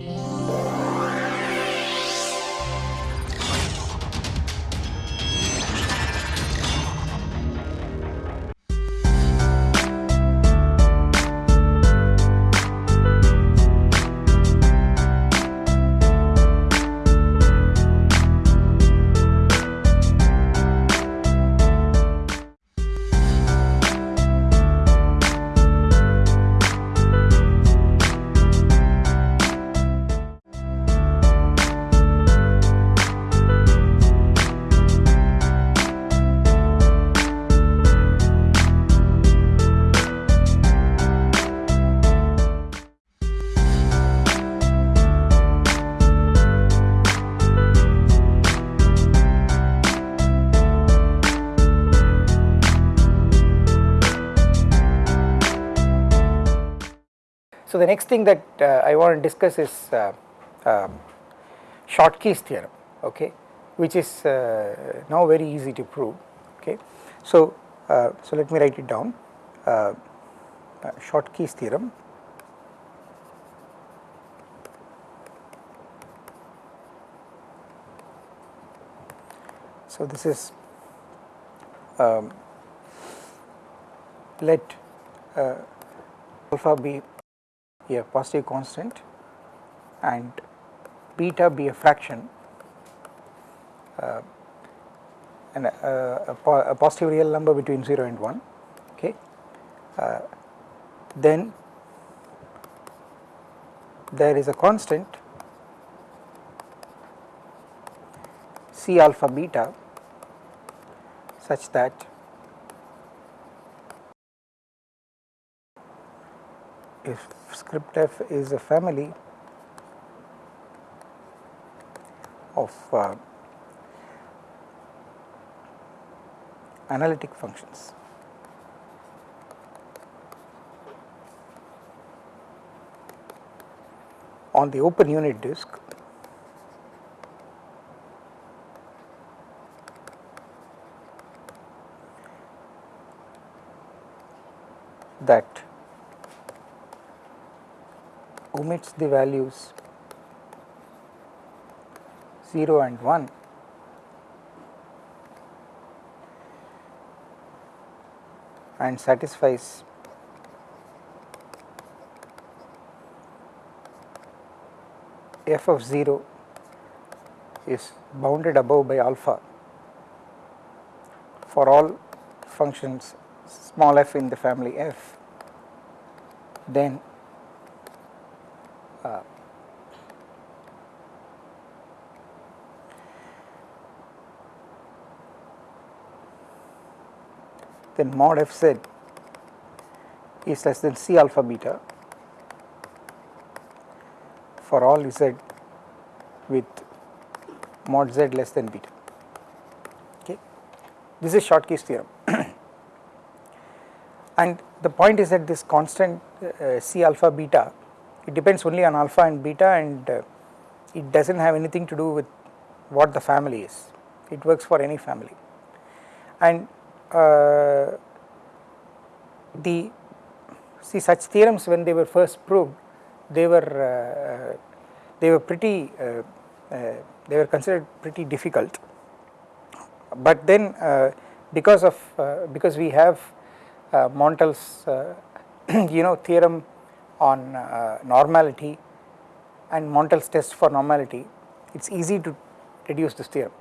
you the next thing that uh, I want to discuss is uh, um, Schottky's theorem okay? Which is uh, now very easy to prove okay. So, uh, so let me write it down. Uh, uh, Schottky's theorem. So, this is um, let alpha be a positive constant and beta be a fraction uh, and a, a, a, positive real number between 0 and 1 okay uh, then there is a constant C alpha beta such that if script f is a family of uh, analytic functions. On the open unit disk, that omits the values 0 and 1 and satisfies f of 0 is bounded above by alpha for all functions small f in the family f. Then mod f z is less than c alpha beta for all z with mod z less than beta. Okay? This is Schottky's theorem. And the point is that this constant uh, c alpha beta it depends only on alpha and beta and uh, it does not have anything to do with what the family is, it works for any family. And the see such theorems when they were first proved they were uh, they were pretty uh, uh, they were considered pretty difficult but then uh, because of because we have Montel's you know theorem on uh, normality and Montel's test for normality, it is easy to reduce this theorem.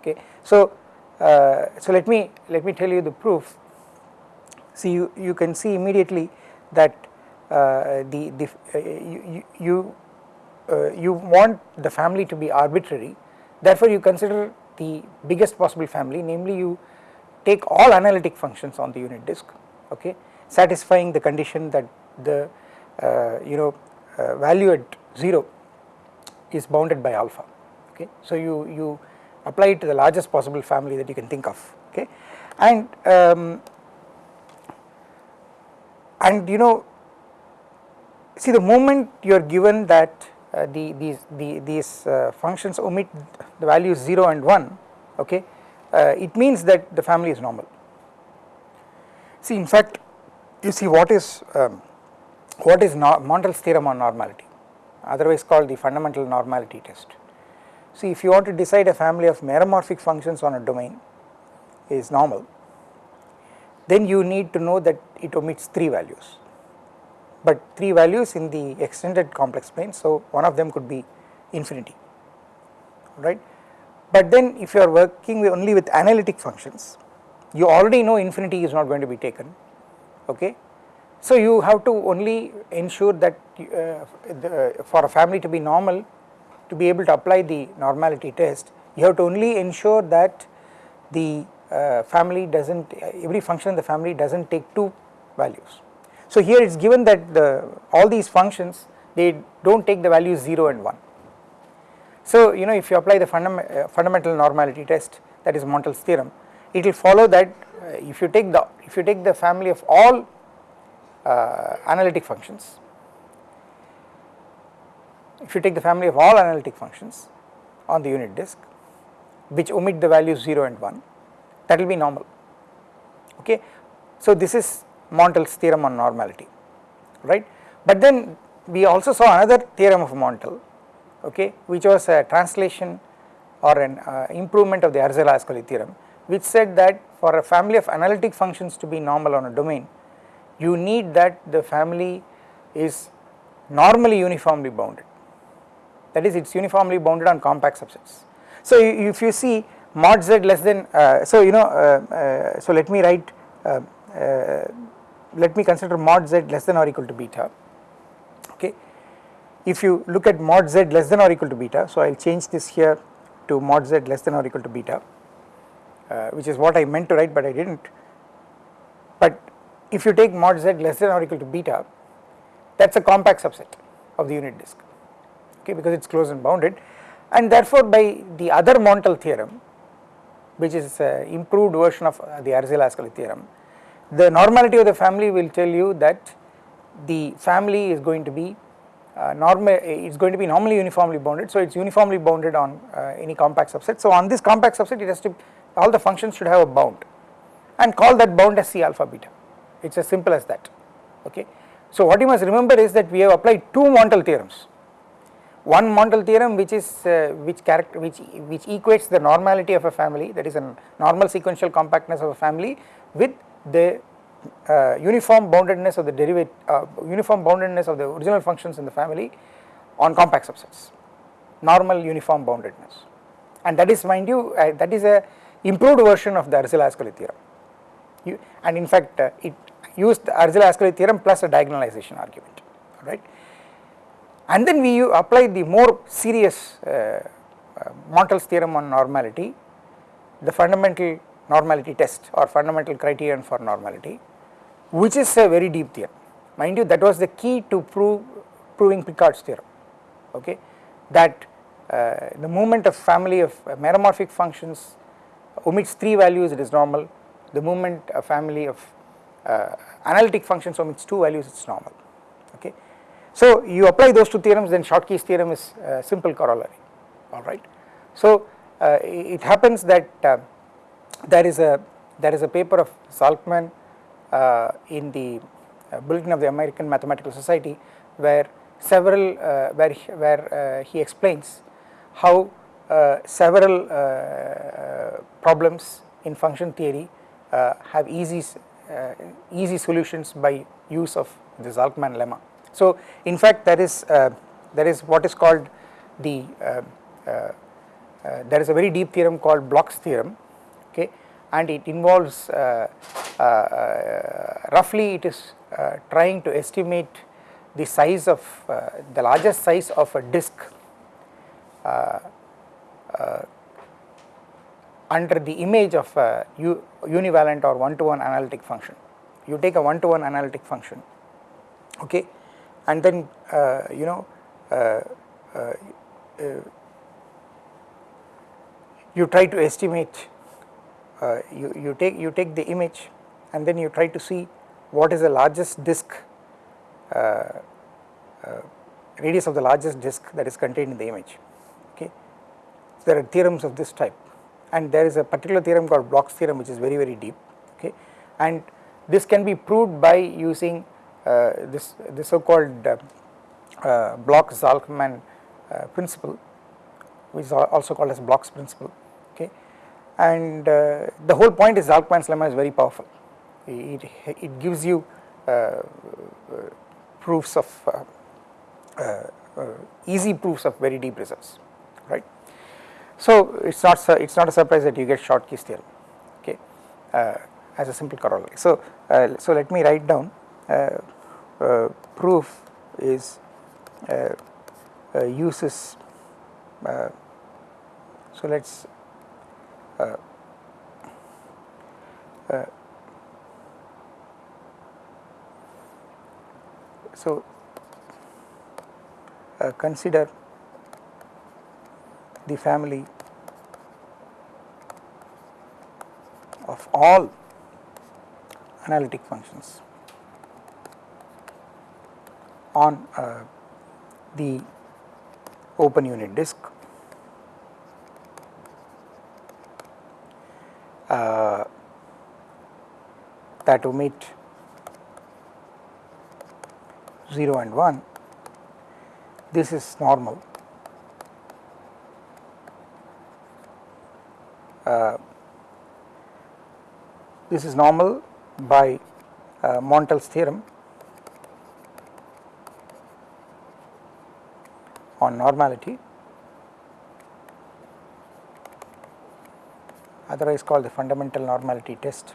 Okay. So, uh, so let me let me tell you the proof. See, you, you can see immediately that uh, the, the uh, you you, uh, you want the family to be arbitrary. Therefore, you consider the biggest possible family, namely you take all analytic functions on the unit disk, okay, satisfying the condition that the uh, you know value at 0 is bounded by alpha okay. So you, you apply it to the largest possible family that you can think of okay and um, and you know see the moment you are given that uh, the these the, these uh, functions omit the values 0 and 1 okay uh, it means that the family is normal see in fact you see what is um, what is Montel's theorem on normality otherwise called the fundamental normality test. See if you want to decide a family of meromorphic functions on a domain is normal, then you need to know that it omits 3 values, but 3 values in the extended complex plane. So, one of them could be infinity right. But then if you are working with only with analytic functions, you already know infinity is not going to be taken okay. So you have to only ensure that uh, the, for a family to be normal to be able to apply the normality test you have to only ensure that the uh, family does not every function in the family does not take 2 values. So here it is given that the all these functions they do not take the values 0 and 1 so, you know if you apply the fundam uh, fundamental normality test that is Montel's theorem, it will follow that uh, if you take the if you take the family of all uh, analytic functions, if you take the family of all analytic functions on the unit disk which omit the values 0 and 1 that will be normal okay. So this is Montel's theorem on normality right, but then we also saw another theorem of Montel okay, which was a translation or an uh, improvement of the Arzela-Ascoli theorem which said that for a family of analytic functions to be normal on a domain you need that the family is normally uniformly bounded that is it is uniformly bounded on compact subsets. So if you see mod z less than uh, so you know uh, uh, so let me write uh, uh, let me consider mod z less than or equal to beta okay if you look at mod z less than or equal to beta, so I will change this here to mod z less than or equal to beta, uh, which is what I meant to write but I did not. But if you take mod z less than or equal to beta, that is a compact subset of the unit disk, okay, because it is closed and bounded and therefore by the other Montel theorem, which is uh, improved version of uh, the Arzela-Ascoli theorem, the normality of the family will tell you that the family is going to be uh, normal it is going to be normally uniformly bounded. So it is uniformly bounded on uh, any compact subset. So on this compact subset it has to all the functions should have a bound and call that bound as C alpha beta it is as simple as that okay. So what you must remember is that we have applied two Montel theorems one Montel theorem which is uh, which character which which equates the normality of a family that is a normal sequential compactness of a family with the uh, uniform boundedness of the derivative uh, uniform boundedness of the original functions in the family on compact subsets. Normal uniform boundedness. And that is mind you uh, that is a improved version of the Arzela-Ascoli theorem. You, and in fact uh, it used the Arzela-Ascoli theorem plus a diagonalization argument. Right and then we apply the more serious uh, uh, Montel's theorem on normality the fundamental normality test or fundamental criterion for normality which is a very deep theorem. Mind you that was the key to prove proving Picard's theorem okay that uh, the moment of family of uh, meromorphic functions omits 3 values it is normal the moment of family of uh, analytic functions omits 2 values it is normal. So you apply those two theorems then Schottky's theorem is a simple corollary alright. So uh, it happens that uh, there is a there is a paper of Zalcman uh, in the uh, bulletin of the American Mathematical Society where several uh, where he, where he explains how several problems in function theory have easy easy solutions by use of the Zalcman lemma. So in fact there is there is what is called the uh, uh, there is a very deep theorem called Bloch's theorem okay and it involves uh, uh, uh, roughly it is trying to estimate the size of the largest size of a disk under the image of a univalent or one to one analytic function. You take a one to one analytic function okay and then uh, you know uh, uh, you try to estimate you, you take you take the image and then you try to see what is the largest disk radius of the largest disk that is contained in the image. Okay. So there are theorems of this type. And there is a particular theorem called Bloch's theorem which is very very deep. Okay? And this can be proved by using this the so called uh, uh, Bloch-Zalcman uh, principle which is also called as Bloch's principle okay? And uh, the whole point is Zalcman's lemma is very powerful. It, it gives you uh, proofs of uh, easy proofs of very deep results right? So it's not it's not a surprise that you get Schottky's theorem okay? As a simple corollary. So so let me write down proof is uh, uh, uses uh, so let us so consider the family of all analytic functions on uh, the open unit disk. Uh, that omit 0 and 1, this is normal. Uh, this is normal by uh, Montel's theorem normality otherwise called the fundamental normality test.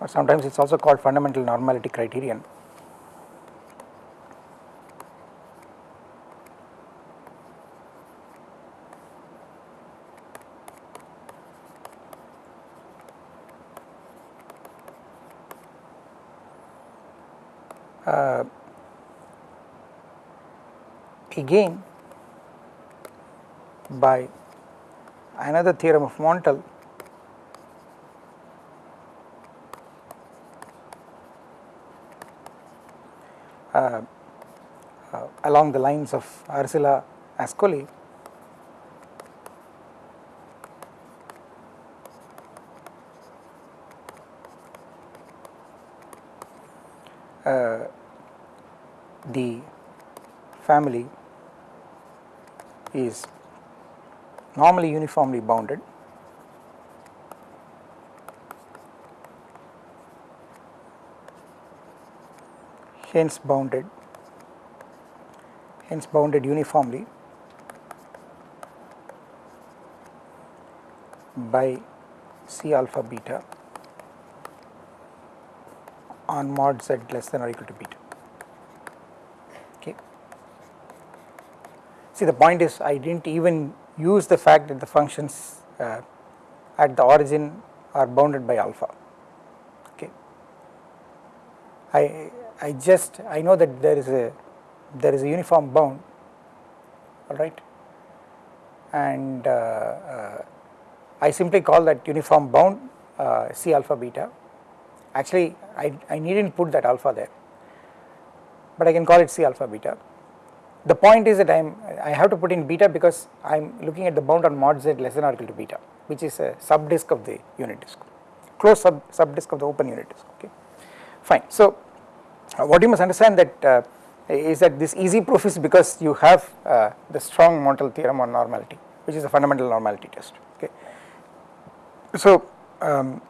or sometimes it is also called fundamental normality criterion. Again by another theorem of Montel. Uh, uh, along the lines of Arzela Ascoli. Uh, the family is normally uniformly bounded hence bounded hence bounded uniformly by C alpha beta on mod z less than or equal to beta. See the point is I did not even use the fact that the functions uh, at the origin are bounded by alpha. Okay. I I just I know that there is a there is a uniform bound all right and uh, uh, I simply call that uniform bound uh, C alpha beta actually I, I need not put that alpha there but I can call it C alpha beta. The point is that I am I have to put in beta because I am looking at the bound on mod z less than or equal to beta which is a sub disk of the unit disk closed sub, sub disk of the open unit disk okay fine. So uh, what you must understand that uh, is that this easy proof is because you have uh, the strong Montel theorem on normality which is a fundamental normality test okay. So um,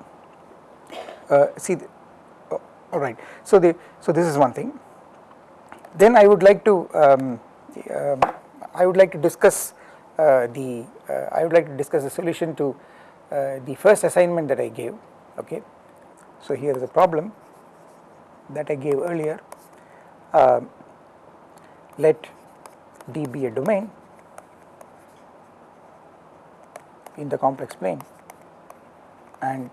uh, see the, oh, all right so the so this is one thing then I would like to um, um, I would like to discuss uh, the uh, I would like to discuss the solution to uh, the first assignment that I gave okay? So here is a problem that I gave earlier. Um, let D be a domain in the complex plane and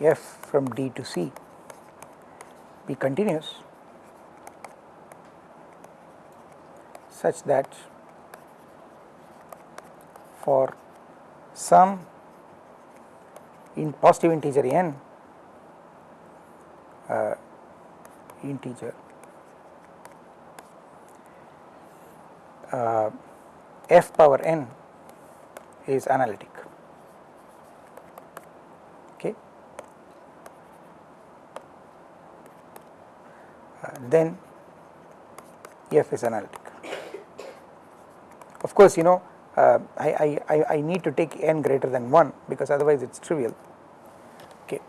f from D to C be continuous such that for some in positive integer n uh, integer uh, f power n is analytic. Okay. Uh, then f is analytic course you know uh, I, I, I need to take n greater than 1 because otherwise it is trivial. Okay.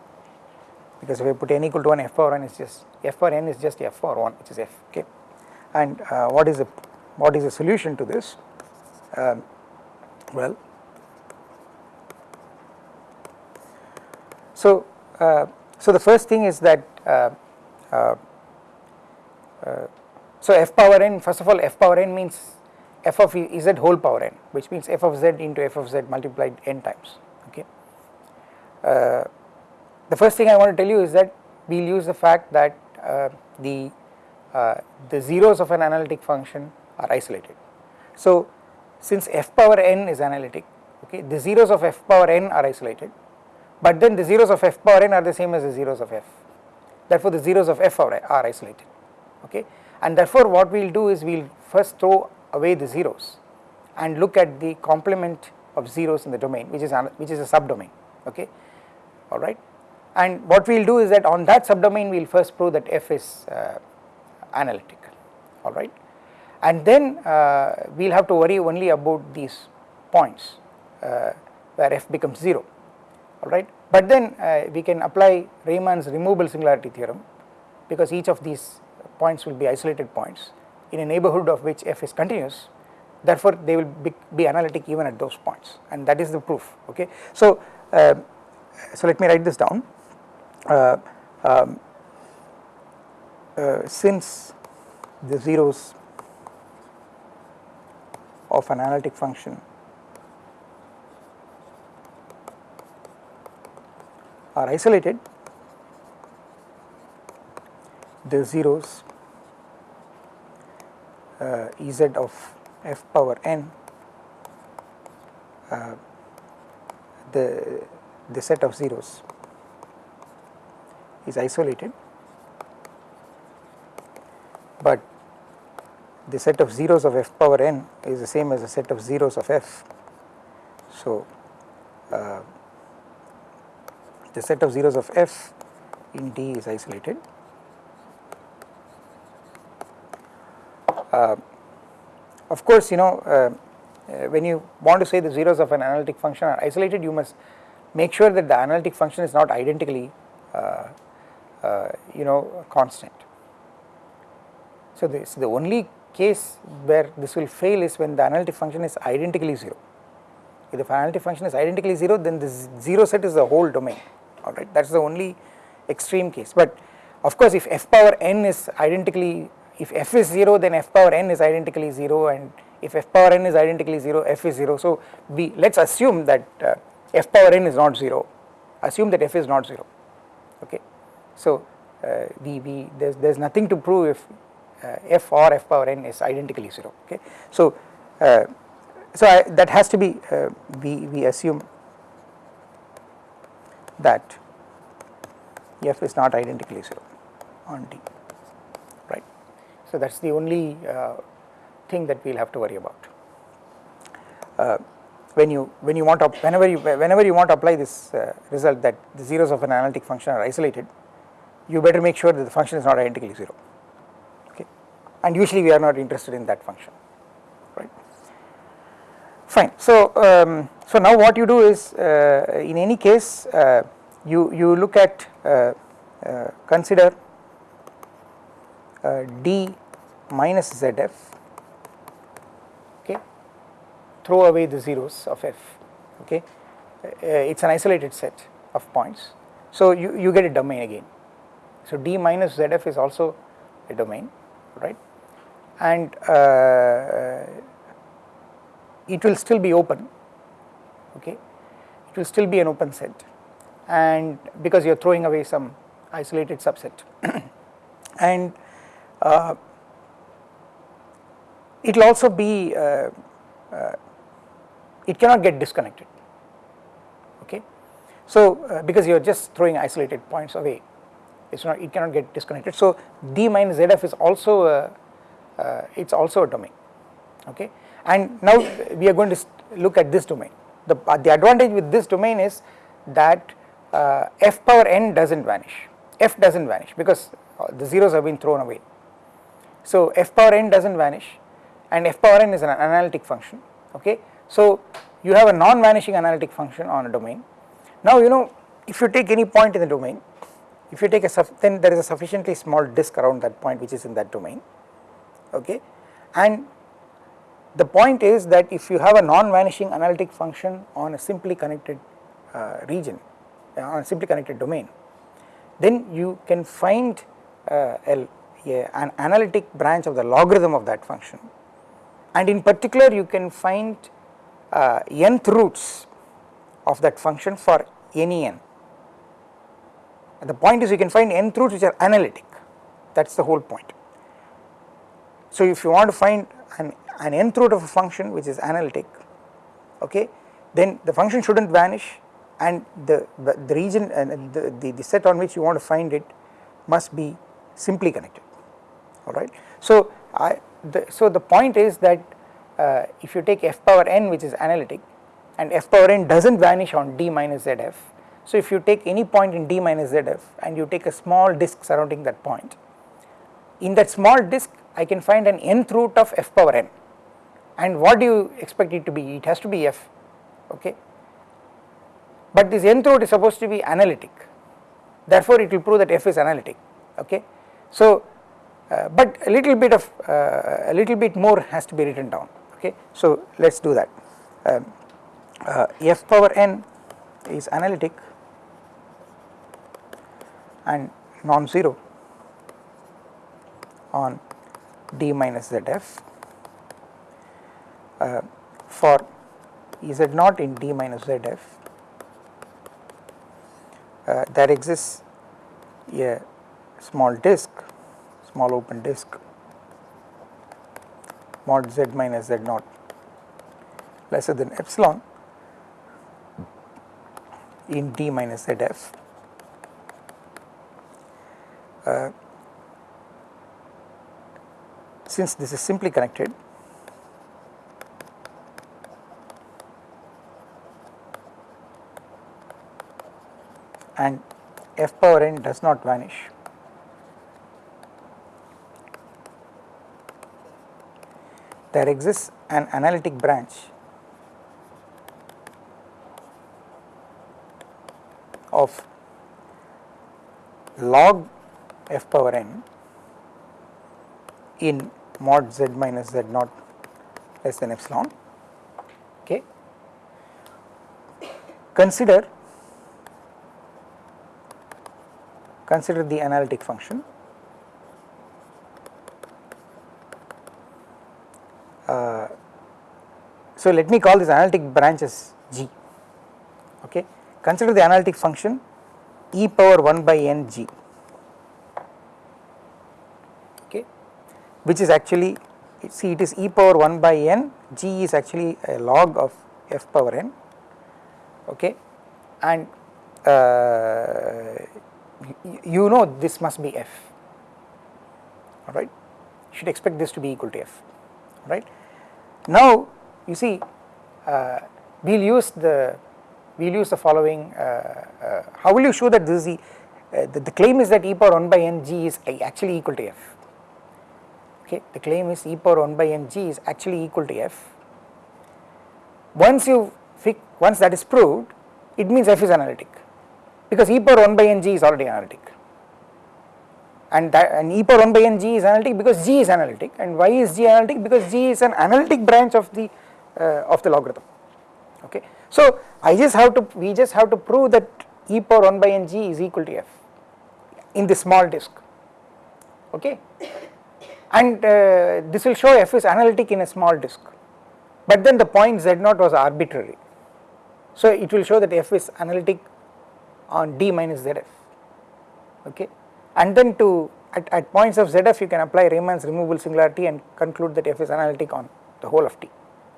Because if I put n equal to 1 f power n is just f power n is just f power 1 which is f. Okay. And uh, what is the what is the solution to this? Um, well so uh, so the first thing is that uh, uh, uh so f power n first of all f power n means f of z whole power n which means f of z into f of z multiplied n times okay. Uh, the first thing I want to tell you is that we will use the fact that uh, the uh, the zeros of an analytic function are isolated. So since f power n is analytic okay the zeros of f power n are isolated but then the zeros of f power n are the same as the zeros of f therefore the zeros of f are, are isolated okay and therefore what we will do is we will first throw away the zeros and look at the complement of zeros in the domain which is which is a subdomain okay? All right and what we will do is that on that subdomain we will first prove that f is uh, analytic all right and then uh, we will have to worry only about these points uh, where f becomes 0 all right but then uh, we can apply Riemann's removable singularity theorem because each of these points will be isolated points in a neighborhood of which f is continuous therefore they will be, be analytic even at those points and that is the proof okay. So, uh, so let me write this down uh, um, uh, since the zeros of an analytic function are isolated the zeros uh, Ez of f power n uh, the the set of zeros is isolated but the set of zeros of f power n is the same as the set of zeros of f. So, uh, the set of zeros of f in D is isolated Uh, of course, you know uh, uh, when you want to say the zeros of an analytic function are isolated you must make sure that the analytic function is not identically you know constant. So, this the only case where this will fail is when the analytic function is identically 0. If the analytic function is identically 0 then this 0 set is the whole domain alright that is the only extreme case but of course if f power n is identically if f is 0 then f power n is identically 0 and if f power n is identically 0 f is 0 so we let us assume that uh, f power n is not 0 assume that f is not 0 okay? So uh, we, we there's, there's nothing to prove if uh, f or f power n is identically 0 okay? So uh, so I, that has to be uh, we we assume that f is not identically 0 on d so that is the only uh, thing that we will have to worry about. Uh, when you when you want to whenever you whenever you want to apply this uh, result that the zeros of an analytic function are isolated, you better make sure that the function is not identically zero. Okay, and usually we are not interested in that function, right? Fine. So um, so now what you do is uh, in any case uh, you you look at uh, consider d minus zf okay? Throw away the zeros of f okay? Uh, it is an isolated set of points. So you, you get a domain again. So d minus zf is also a domain right? And uh, it will still be open okay? It will still be an open set. And because you are throwing away some isolated subset. And uh, it will also be uh, uh, it cannot get disconnected okay? So uh, because you are just throwing isolated points away it's not it cannot get disconnected. So d minus zf is also a, uh, it's also a domain okay? And now we are going to look at this domain. The the advantage with this domain is that uh, f power n does not vanish, f does not vanish because the zeros have been thrown away. So, f power n does not vanish and f power n is an analytic function okay. So, you have a non-vanishing analytic function on a domain. Now you know if you take any point in the domain, if you take a then there is a sufficiently small disk around that point which is in that domain okay and the point is that if you have a non-vanishing analytic function on a simply connected uh, region uh, on a simply connected domain then you can find uh, a, a, an analytic branch of the logarithm of that function and in particular you can find uh, nth roots of that function for any n and the point is you can find nth roots which are analytic that is the whole point. So if you want to find an, an nth root of a function which is analytic okay then the function should not vanish and the, the, region and the, the, the set on which you want to find it must be simply connected alright. So I the, so the point is that uh, if you take f power n which is analytic and f power n does not vanish on d minus zf so, if you take any point in D minus ZF and you take a small disk surrounding that point, in that small disk I can find an nth root of f power n and what do you expect it to be? It has to be f, okay. But this nth root is supposed to be analytic, therefore it will prove that f is analytic, okay. So, uh, but a little bit of uh, a little bit more has to be written down, okay. So, let us do that. Um, uh, f power n is analytic and non-zero on d minus zf uh, for z naught in d minus zf uh, there exists a small disk small open disk mod z minus z naught lesser than epsilon in d minus zf. Uh, since this is simply connected and f power n does not vanish there exists an analytic branch of log f power n in mod z minus z naught less than epsilon okay? Consider consider the analytic function so let me call this analytic branch as g okay. Consider the analytic function e power 1 by n g okay which is actually see it is e power 1 by n g is actually a log of f power n okay. And uh, you know this must be f alright. Should expect this to be equal to f right. Now you see uh, we will use the we will use the following uh, uh, how will you show that this is the, uh, the, the claim is that e power 1 by n g is actually equal to f. Okay the claim is e power 1 by n g is actually equal to f. Once you once that is proved it means f is analytic because e power 1 by n g is already analytic. And that and e power 1 by n g is analytic because g is analytic and why is g analytic because g is an analytic branch of the of the logarithm. Okay. So i just have to we just have to prove that e power 1 by n g is equal to f in this small disk. Okay. And uh, this will show f is analytic in a small disk. But then the point z naught was arbitrary. So it will show that f is analytic on d minus zf. Okay. And then to at, at points of zf you can apply Riemann's removable singularity and conclude that f is analytic on the whole of t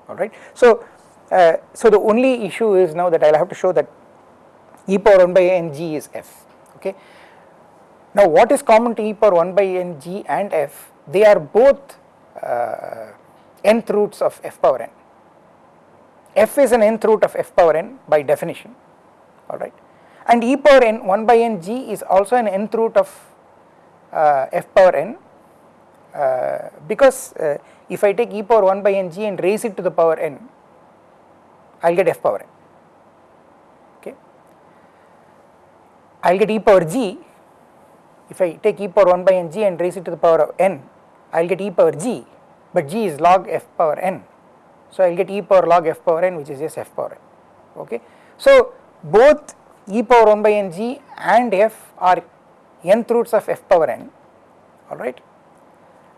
alright. So, uh, so the only issue is now that I will have to show that e power 1 by n g is f okay. Now what is common to e power 1 by n g and f they are both uh, nth roots of f power n. f is an nth root of f power n by definition alright and e power n 1 by n g is also an nth root of uh, f power n because uh, if I take e power 1 by n g and raise it to the power n I will get f power n okay. I will get e power g if I take e power 1 by n g and raise it to the power of n I will get e power g but g is log f power n so I will get e power log f power n which is just f power n okay. So both e power 1 by n g and f are nth roots of f power n alright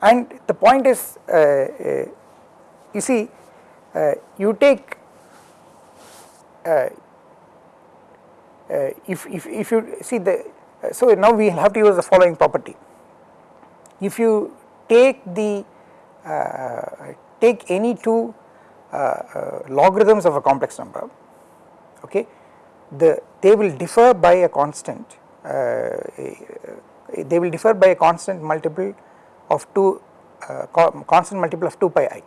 and the point is uh, uh, you see uh, you take uh, uh, if, if, if you see the so now we have to use the following property. If you take the uh, take any two logarithms of a complex number okay the they will differ by a constant uh, they will differ by a constant multiple of 2 uh, constant multiple of 2 pi i.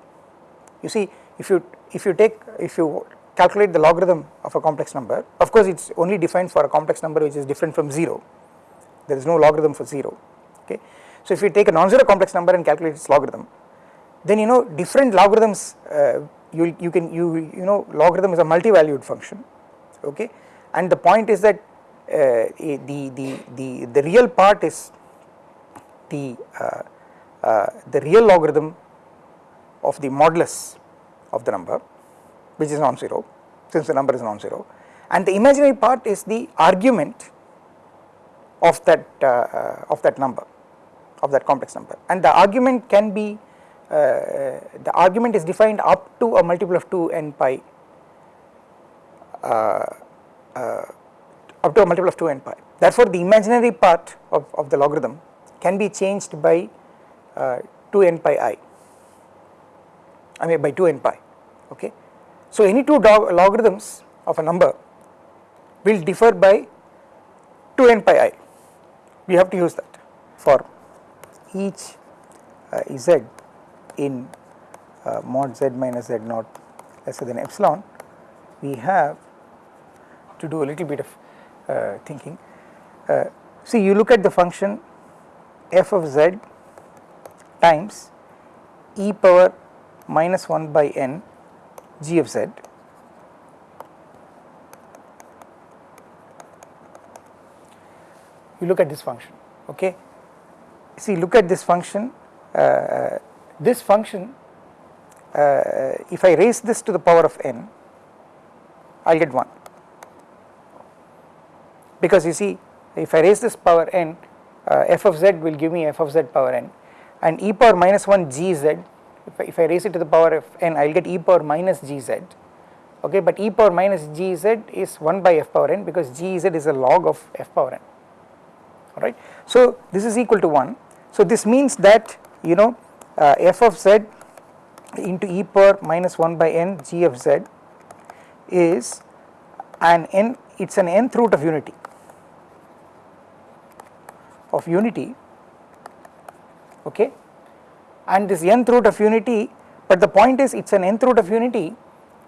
You see if you if you take if you calculate the logarithm of a complex number of course it is only defined for a complex number which is different from 0 there is no logarithm for 0 okay. So if you take a non-zero complex number and calculate its logarithm then you know different logarithms uh, you you can you you know logarithm is a multi-valued function okay and the point is that uh, the, the, the, the real part is the, uh, the real logarithm of the modulus of the number which is non-zero since the number is non-zero and the imaginary part is the argument of that uh, uh, of that number of that complex number and the argument can be uh, the argument is defined up to a multiple of 2 n pi uh, up to a multiple of 2 n pi. Therefore, the imaginary part of, of the logarithm can be changed by uh, 2 n pi i, I mean by 2 n pi, okay. So, any two logarithms of a number will differ by 2 n pi i, we have to use that for each uh, z in uh, mod z minus z naught lesser than epsilon, we have to do a little bit of uh, thinking. Uh, see you look at the function f of z times e power minus 1 by n g of z you look at this function okay? See look at this function uh, this function uh, if I raise this to the power of n I will get 1 because you see if I raise this power n uh, f of z will give me f of z power n and e power minus 1 gz if I, if I raise it to the power of n I will get e power minus gz okay but e power minus gz is 1 by f power n because gz is a log of f power n alright. So this is equal to 1 so this means that you know uh, f of z into e power minus 1 by n g of z is an n it is an nth root of unity of unity okay and this nth root of unity but the point is it is an nth root of unity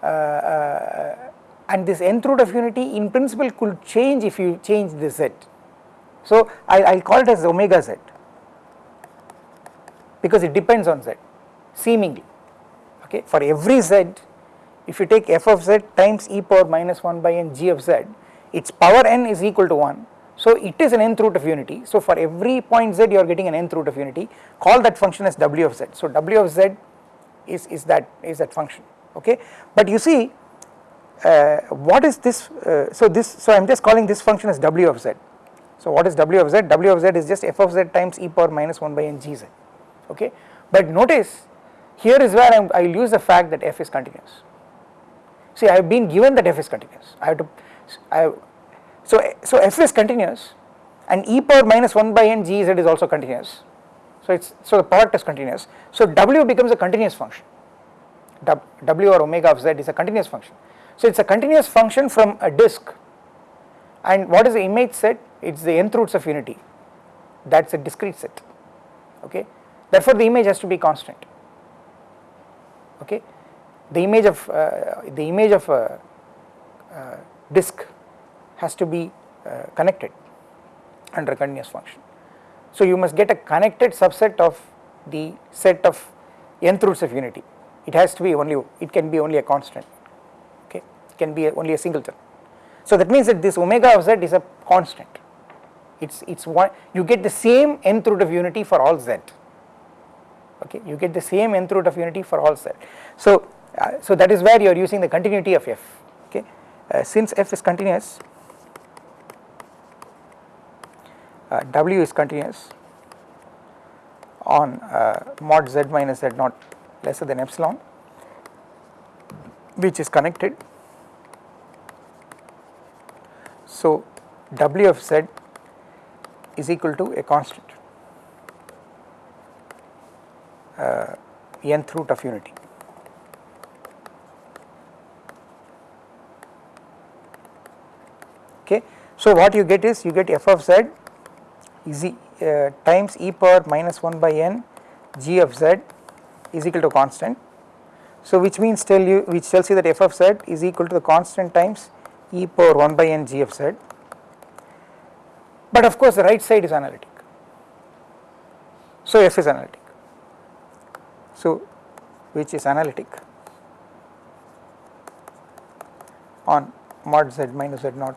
uh, uh, and this nth root of unity in principle could change if you change the z. So I will call it as omega z because it depends on z seemingly okay for every z if you take f of z times e power minus 1 by n g of z its power n is equal to 1 so it is an nth root of unity. So for every point z you are getting an nth root of unity. Call that function as w of z. So w of z is is that is that function. Okay, but you see uh, what is this? Uh, so this so I am just calling this function as w of z. So what is w of z? w of z is just f of z times e power minus 1 by n g z. Okay, but notice here is where I will use the fact that f is continuous. See I have been given that f is continuous. I have to I have so, so f is continuous and e power minus 1 by n g z is also continuous. So it's so the product is continuous. So w becomes a continuous function. W or omega of z is a continuous function. So it's a continuous function from a disk and what is the image set? It's the nth roots of unity. That's a discrete set. Okay. Therefore the image has to be constant. Okay. The image of uh, the image of a uh, disk has to be uh, connected under continuous function. So you must get a connected subset of the set of nth roots of unity. It has to be only, it can be only a constant, okay, it can be a, only a singleton. So that means that this omega of z is a constant. It's it's one you get the same nth root of unity for all z. Okay, you get the same nth root of unity for all z. So uh, so that is where you are using the continuity of f. Okay, uh, since f is continuous, uh, w is continuous on uh, mod z minus z naught lesser than epsilon which is connected. So, w of z is equal to a constant uh, nth root of unity. Okay. So, what you get is you get f of z is e, uh, times e power minus 1 by n g of z is equal to constant. So, which means tell you which tells you that f of z is equal to the constant times e power 1 by n g of z, but of course the right side is analytic. So, f is analytic. So, which is analytic on mod z minus z naught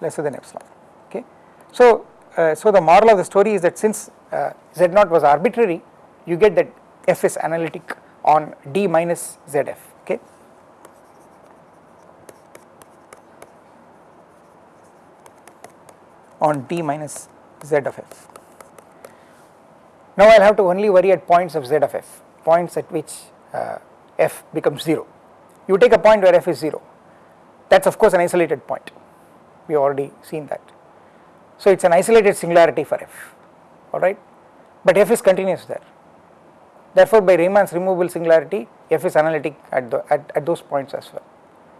lesser than epsilon okay. So, uh, so the moral of the story is that since uh, z naught was arbitrary you get that f is analytic on d minus zf okay. on d minus z of f. Now I will have to only worry at points of z of f, points at which uh, f becomes 0. You take a point where f is 0, that is of course an isolated point, we already seen that. So it is an isolated singularity for f, alright, but f is continuous there. Therefore by Riemann's removable singularity, f is analytic at, the, at, at those points as well.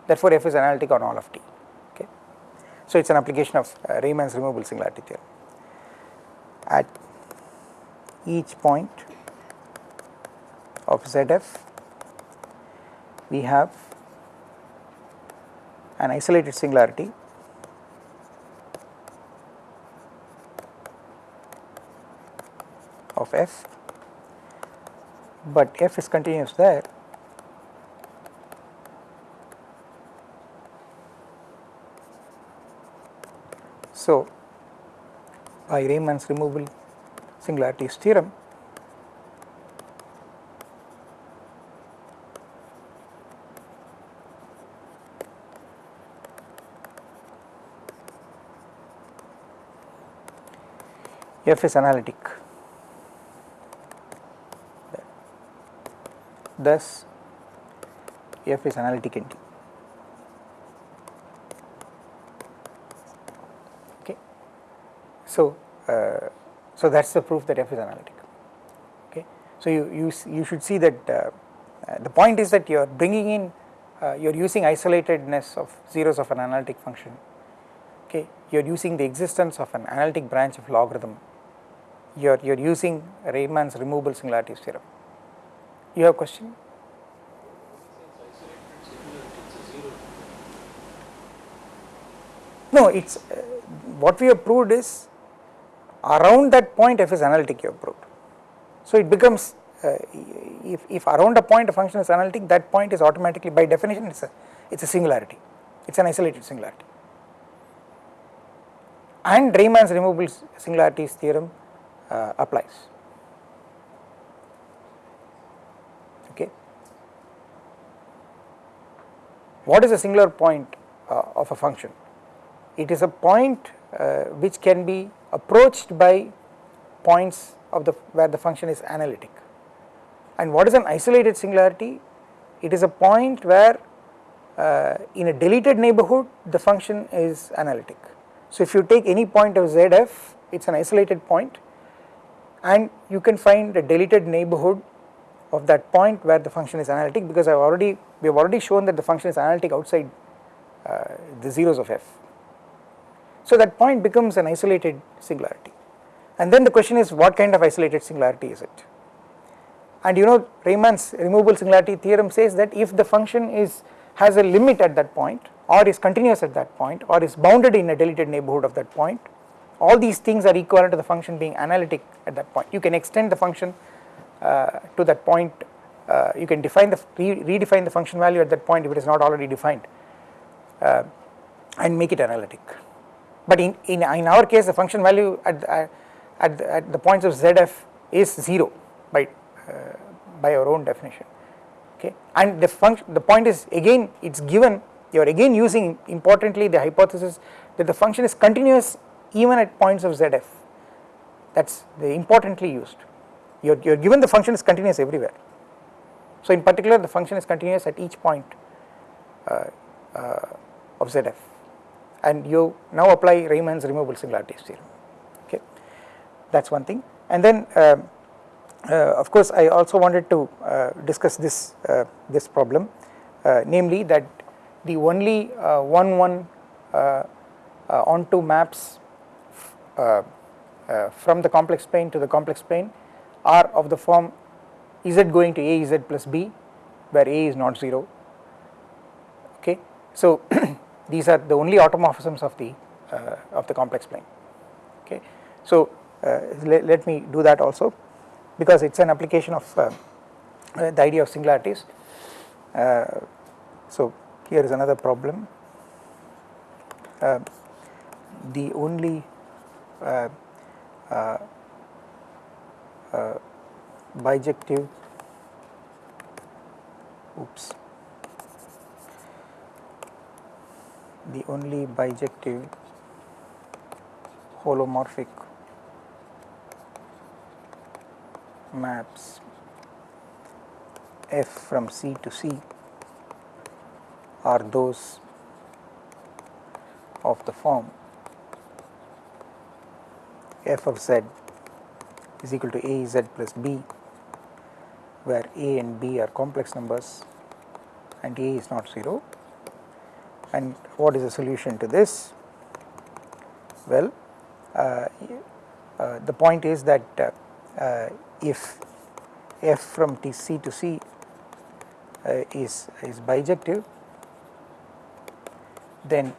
Therefore f is analytic on all of t. Okay. So it is an application of uh, Riemann's removable singularity theorem. At each point of ZF, we have an isolated singularity of f, but f is continuous there. So, by Riemann's removable singularities theorem, f is analytic. Thus, f is analytic T. Okay. So, uh, so that is the proof that f is analytic. Okay. So, you, you, you should see that uh, uh, the point is that you are bringing in, uh, you are using isolatedness of zeros of an analytic function, okay. you are using the existence of an analytic branch of logarithm, you are, you are using Riemann's removable singularities theorem. You have a question? No, it is uh, what we have proved is around that point f is analytic you have proved. So it becomes uh, if, if around a point a function is analytic that point is automatically by definition it is a, it's a singularity, it is an isolated singularity. And Riemann's removable singularities theorem uh, applies. Okay. What is a singular point uh, of a function? It is a point uh, which can be approached by points of the where the function is analytic. And what is an isolated singularity? It is a point where uh, in a deleted neighborhood the function is analytic. So if you take any point of zf it is an isolated point and you can find a deleted neighborhood of that point where the function is analytic because I have already we have already shown that the function is analytic outside uh, the zeros of f. So that point becomes an isolated singularity and then the question is what kind of isolated singularity is it? And you know Riemann's removable singularity theorem says that if the function is has a limit at that point or is continuous at that point or is bounded in a deleted neighborhood of that point all these things are equivalent to the function being analytic at that point you can extend the function to that point uh, you can define the re redefine the function value at that point if it is not already defined uh, and make it analytic. But in, in, in our case the function value at, uh, at, the, at the points of zf is 0 by, uh, by our own definition okay? And the function the point is again it is given you are again using importantly the hypothesis that the function is continuous even at points of zf. That is the importantly used you are, you are given the function is continuous everywhere. So in particular the function is continuous at each point uh, uh, of zf. And you now apply Riemann's removable singularities theorem okay? That is one thing. And then uh, uh, of course I also wanted to uh, discuss this uh, this problem namely that the only one one onto maps from the complex plane to the complex plane are of the form z going to a z plus b where a is not 0 okay. So these are the only automorphisms of the uh, of the complex plane okay. So uh, let, let, me do that also because it is an application of uh, uh the idea of singularities. Uh, so here is another problem uh, the only Uh, bijective. Oops. The only bijective holomorphic maps f from C to C are those of the form f of z is equal to a z plus b where a and b are complex numbers and a is not 0 and what is the solution to this? Well, uh, uh, the point is that uh, uh if f from T C to C uh, is, is bijective then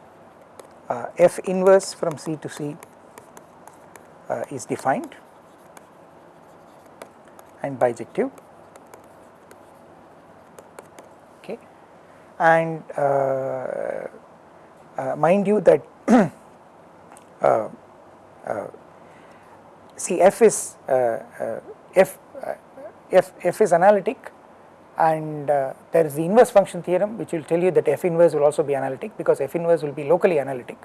uh, f inverse from C to C is defined and bijective. Okay. And uh, uh, mind you that uh, see f is f, f f is analytic and uh, there is the inverse function theorem which will tell you that f inverse will also be analytic because f inverse will be locally analytic.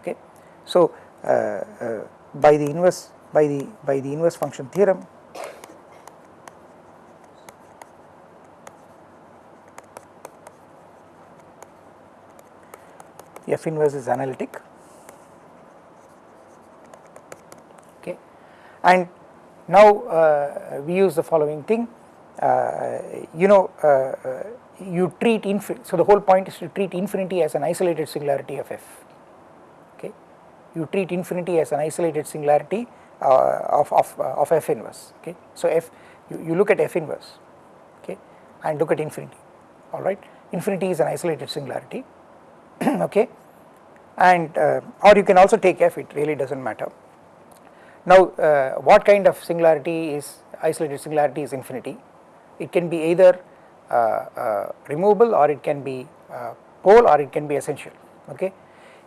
Okay. So uh, uh, by the inverse by the by the inverse function theorem F inverse is analytic. Okay. And now uh, we use the following thing. Uh, you know uh, uh you treat infinity so the whole point is to treat infinity as an isolated singularity of f. Okay. You treat infinity as an isolated singularity uh, of, of, uh, of f inverse. Okay. So f you, you look at f inverse. Okay. And look at infinity. Alright infinity is an isolated singularity. Okay and uh, or you can also take f it really does not matter. Now uh, what kind of singularity is isolated singularity is infinity it can be either uh, uh removable or it can be uh, pole or it can be essential okay.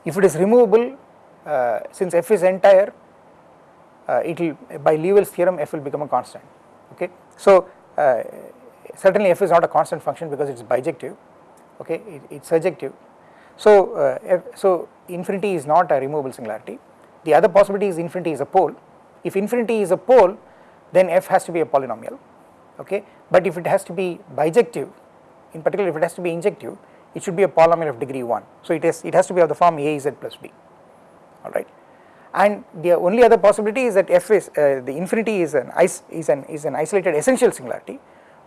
If it is removable uh, since f is entire it will by Liouville's theorem f will become a constant okay. So certainly f is not a constant function because it is bijective okay it is surjective so, uh, so infinity is not a removable singularity. The other possibility is infinity is a pole. If infinity is a pole, then f has to be a polynomial, okay. But if it has to be bijective, in particular if it has to be injective, it should be a polynomial of degree 1. So it is it has to be of the form a z plus b, all right. And the only other possibility is that f is uh, the infinity is an is, is an is an isolated essential singularity.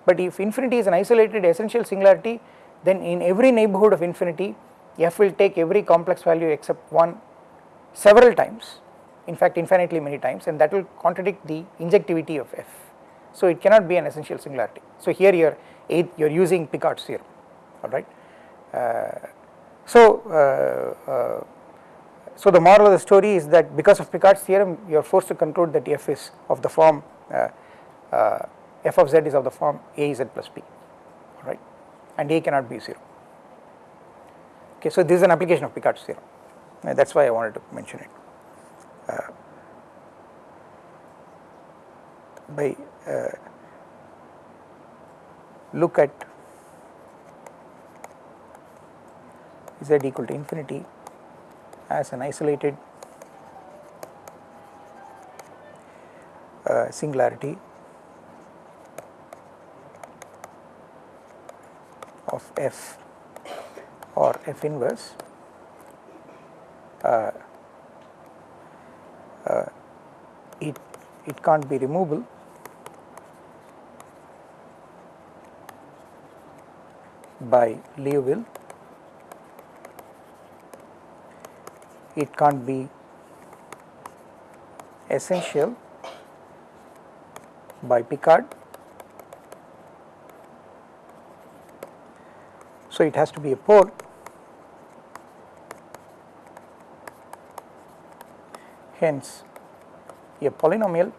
But if infinity is an isolated essential singularity, then in every neighborhood of infinity f will take every complex value except one several times in fact infinitely many times and that will contradict the injectivity of f. So it cannot be an essential singularity. So here you are you are using Picard's theorem alright uh, So, uh, uh, so the moral of the story is that because of Picard's theorem you are forced to conclude that f is of the form uh, uh, f of z is of the form a z plus b right and a cannot be 0. Okay, so this is an application of Picard's theorem that is why I wanted to mention it. Uh, by uh, look at z equal to infinity as an isolated uh, singularity of f or f inverse uh, uh, it it can't be removable by Liouville it can't be essential by Picard. So, it has to be a pole hence a polynomial.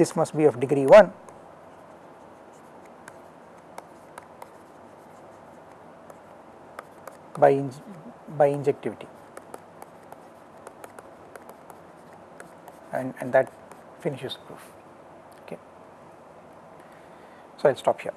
This must be of degree 1 by, by injectivity. And, and that finishes proof. Okay. So, I will stop here.